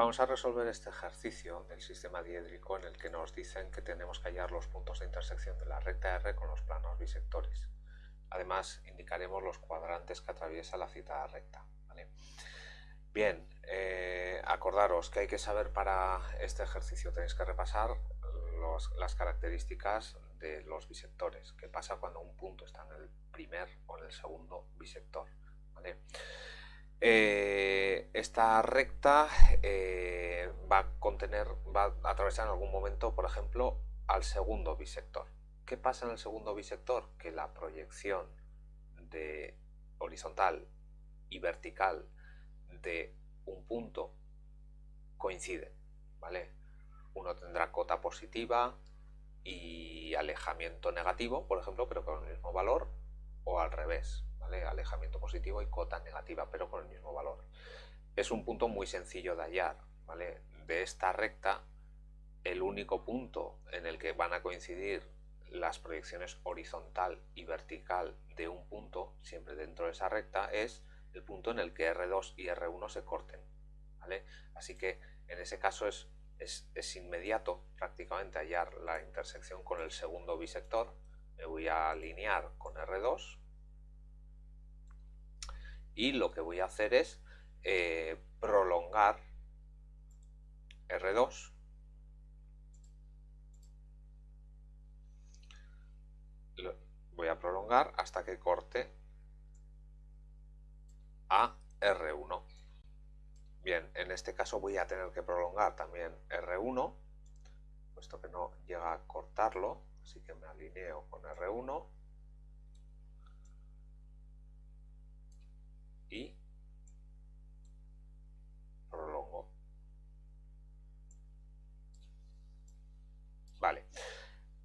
Vamos a resolver este ejercicio del sistema diédrico en el que nos dicen que tenemos que hallar los puntos de intersección de la recta R con los planos bisectores. Además, indicaremos los cuadrantes que atraviesa la citada recta. Bien, eh, acordaros que hay que saber para este ejercicio, tenéis que repasar las características de los bisectores, qué pasa cuando un punto está en el primer o en el segundo bisector. Eh, esta recta eh, va a contener, va a atravesar en algún momento, por ejemplo, al segundo bisector. ¿Qué pasa en el segundo bisector? Que la proyección de horizontal y vertical de un punto coincide, ¿vale? Uno tendrá cota positiva y alejamiento negativo, por ejemplo, pero con el mismo valor, o al revés, alejamiento positivo y cota negativa, pero con el mismo valor. Es un punto muy sencillo de hallar. ¿vale? De esta recta, el único punto en el que van a coincidir las proyecciones horizontal y vertical de un punto, siempre dentro de esa recta, es el punto en el que R2 y R1 se corten. ¿vale? Así que en ese caso es, es, es inmediato prácticamente hallar la intersección con el segundo bisector. Me voy a alinear con R2 y lo que voy a hacer es eh, prolongar R2 voy a prolongar hasta que corte a R1 bien, en este caso voy a tener que prolongar también R1 puesto que no llega a cortarlo así que me alineo con R1 y prolongo. Vale,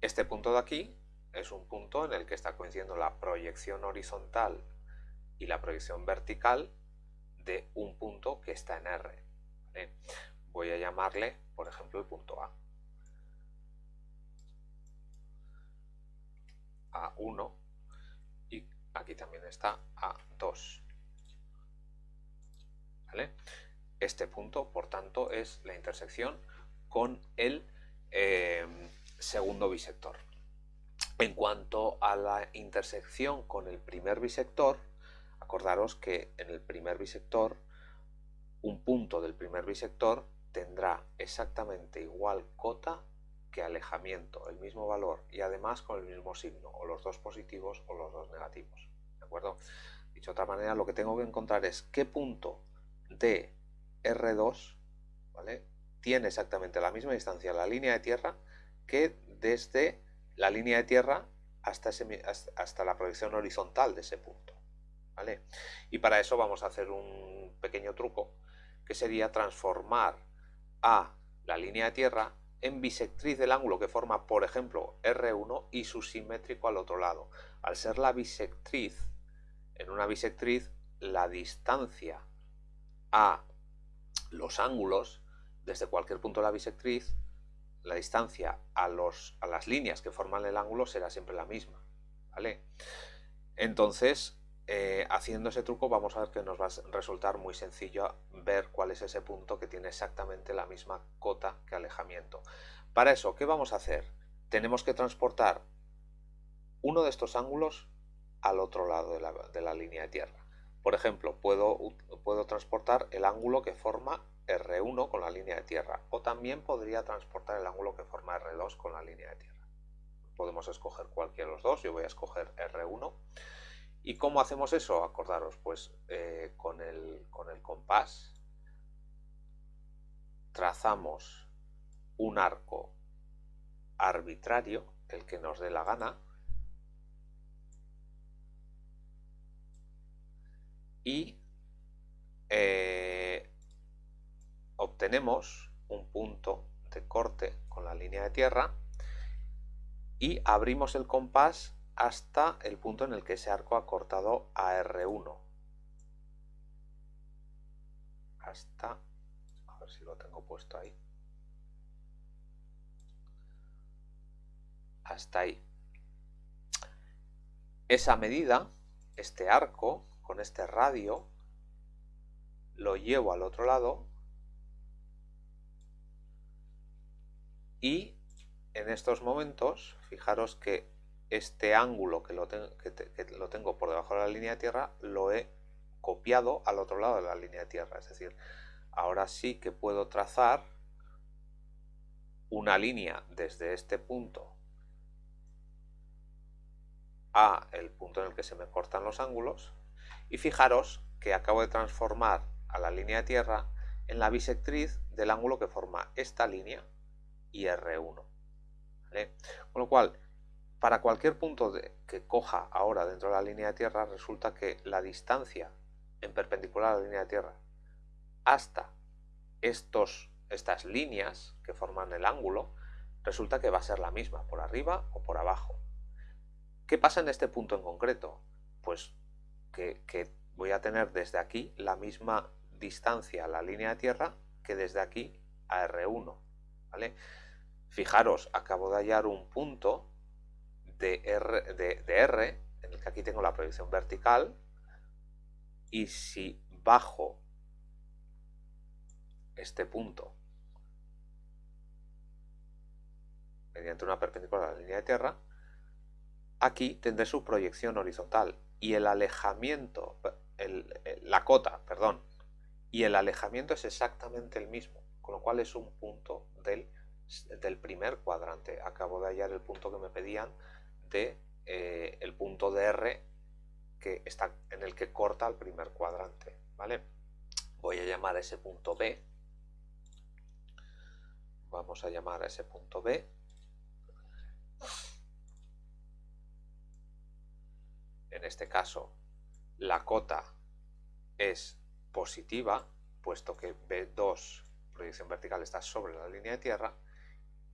este punto de aquí es un punto en el que está coincidiendo la proyección horizontal y la proyección vertical de un punto que está en R. Voy a llamarle, por ejemplo, el punto A. A1 y aquí también está A2. Este punto, por tanto, es la intersección con el eh, segundo bisector. En cuanto a la intersección con el primer bisector, acordaros que en el primer bisector, un punto del primer bisector tendrá exactamente igual cota que alejamiento, el mismo valor y además con el mismo signo, o los dos positivos o los dos negativos. ¿De acuerdo? Dicho de otra manera, lo que tengo que encontrar es qué punto de R2 ¿vale? tiene exactamente la misma distancia la línea de tierra que desde la línea de tierra hasta, hasta la proyección horizontal de ese punto. ¿vale? Y para eso vamos a hacer un pequeño truco que sería transformar a la línea de tierra en bisectriz del ángulo que forma, por ejemplo, R1 y su simétrico al otro lado. Al ser la bisectriz, en una bisectriz, la distancia a los ángulos desde cualquier punto de la bisectriz, la distancia a, los, a las líneas que forman el ángulo será siempre la misma. ¿vale? Entonces, eh, haciendo ese truco vamos a ver que nos va a resultar muy sencillo ver cuál es ese punto que tiene exactamente la misma cota que alejamiento. Para eso, ¿qué vamos a hacer? Tenemos que transportar uno de estos ángulos al otro lado de la línea de tierra. Por ejemplo, puedo, puedo transportar el ángulo que forma R1 con la línea de tierra o también podría transportar el ángulo que forma R2 con la línea de tierra. Podemos escoger cualquiera de los dos, yo voy a escoger R1. ¿Y cómo hacemos eso? Acordaros, pues eh, con, el, con el compás trazamos un arco arbitrario, el que nos dé la gana, y eh, obtenemos un punto de corte con la línea de tierra y abrimos el compás hasta el punto en el que ese arco ha cortado a R1 hasta a ver si lo tengo puesto ahí. Hasta ahí. Esa medida este arco con este radio, lo llevo al otro lado Y en estos momentos, fijaros que este ángulo que lo, que lo tengo por debajo de la línea de tierra lo he copiado al otro lado de la línea de tierra. Es decir, ahora sí que puedo trazar una línea desde este punto a el punto en el que se me cortan los ángulos y fijaros que acabo de transformar a la línea de tierra en la bisectriz del ángulo que forma esta línea y R1. Con lo cual, para cualquier punto que coja ahora dentro de la línea de tierra, resulta que la distancia en perpendicular a la línea de tierra hasta estos, estas líneas que forman el ángulo, resulta que va a ser la misma, por arriba o por abajo. ¿Qué pasa en este punto en concreto? Pues que, voy a tener desde aquí la misma distancia a la línea de tierra que desde aquí a R1. ¿vale? Fijaros, acabo de hallar un punto de R, de R en el que aquí tengo la proyección vertical y si bajo este punto mediante una perpendicular a la línea de tierra, aquí tendré su proyección horizontal y el alejamiento, la cota, perdón, y el alejamiento es exactamente el mismo, con lo cual es un punto del, del primer cuadrante. Acabo de hallar el punto que me pedían de eh, el punto de R que está en el que corta el primer cuadrante, ¿vale? Voy a llamar a ese punto B. Vamos a llamar a ese punto B. este caso, la cota es positiva, puesto que B2, proyección vertical, está sobre la línea de tierra,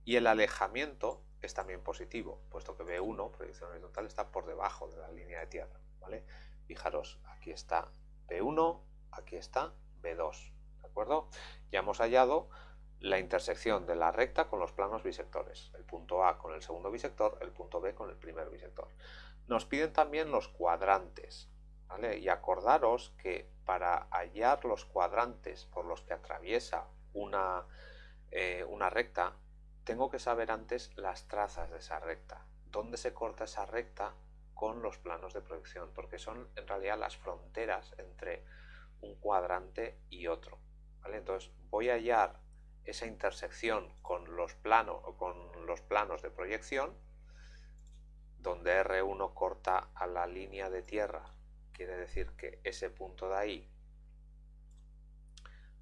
y el alejamiento es también positivo, puesto que B1, proyección horizontal, está por debajo de la línea de tierra. ¿vale? Fijaros, aquí está B1, aquí está B2, ¿de acuerdo? Ya hemos hallado la intersección de la recta con los planos bisectores, el punto A con el segundo bisector, el punto B con el primer bisector. Nos piden también los cuadrantes. Y acordaros que para hallar los cuadrantes por los que atraviesa una, eh, una recta, tengo que saber antes las trazas de esa recta, dónde se corta esa recta con los planos de proyección, porque son en realidad las fronteras entre un cuadrante y otro. Entonces voy a hallar esa intersección con los, planos, con los planos de proyección, donde R1 corta a la línea de tierra, quiere decir que ese punto de ahí,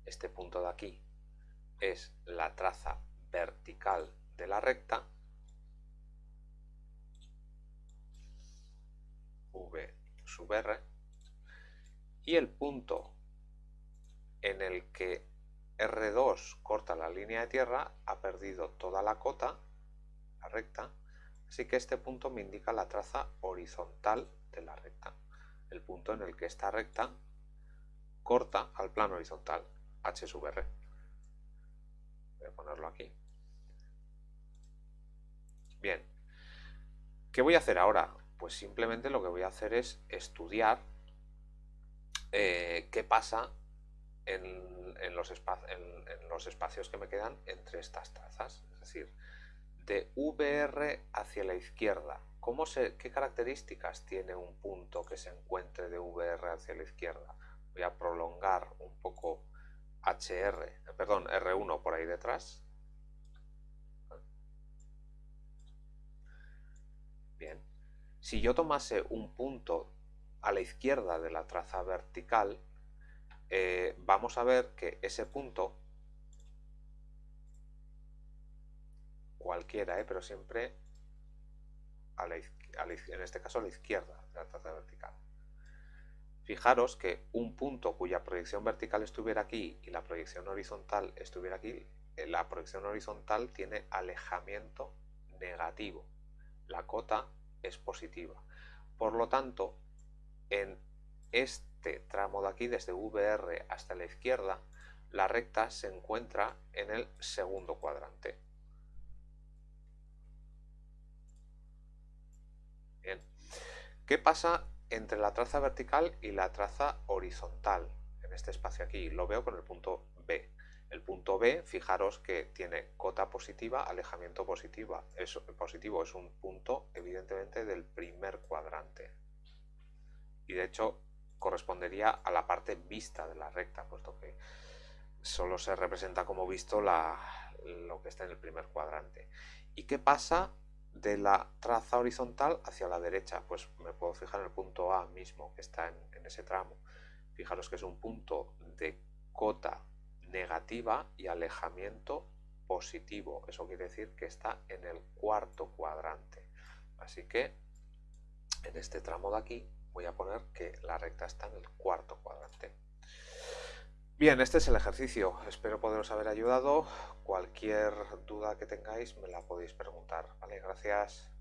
este punto de aquí, es la traza vertical de la recta, V sub R, y el punto en el que R2 corta la línea de tierra ha perdido toda la cota, la recta, así que este punto me indica la traza horizontal de la recta, el punto en el que esta recta corta al plano horizontal, H sub R. Voy a ponerlo aquí. Bien, ¿qué voy a hacer ahora? Pues simplemente lo que voy a hacer es estudiar eh, qué pasa en, los los espacios que me quedan entre estas trazas. Es decir, de VR hacia la izquierda, ¿cómo ¿qué características tiene un punto que se encuentre de VR hacia la izquierda? Voy a prolongar un poco HR, perdón, R1 por ahí detrás. Bien, si yo tomase un punto a la izquierda de la traza vertical, eh, vamos a ver que ese punto, cualquiera, eh, pero siempre en este caso a la izquierda de la traza vertical. Fijaros que un punto cuya proyección vertical estuviera aquí y la proyección horizontal estuviera aquí, eh, la proyección horizontal tiene alejamiento negativo. La cota es positiva. Por lo tanto, en este tramo de aquí, desde VR hasta la izquierda, la recta se encuentra en el segundo cuadrante. ¿Qué pasa entre la traza vertical y la traza horizontal? En este espacio aquí, lo veo con el punto B. El punto B fijaros que tiene cota positiva, alejamiento positiva. Es, positivo es un punto, evidentemente, del primer cuadrante. Y de hecho, correspondería a la parte vista de la recta, puesto que solo se representa como visto lo que está en el primer cuadrante. ¿Y qué pasa de la traza horizontal hacia la derecha? Pues me puedo fijar en el punto A mismo, que está en ese tramo. Fijaros que es un punto de cota negativa y alejamiento positivo. Eso quiere decir que está en el cuarto cuadrante. Así que en este tramo de aquí voy a poner que la recta está en el cuarto cuadrante. Bien, este es el ejercicio. Espero poderos haber ayudado. Cualquier duda que tengáis me la podéis preguntar. Vale, gracias.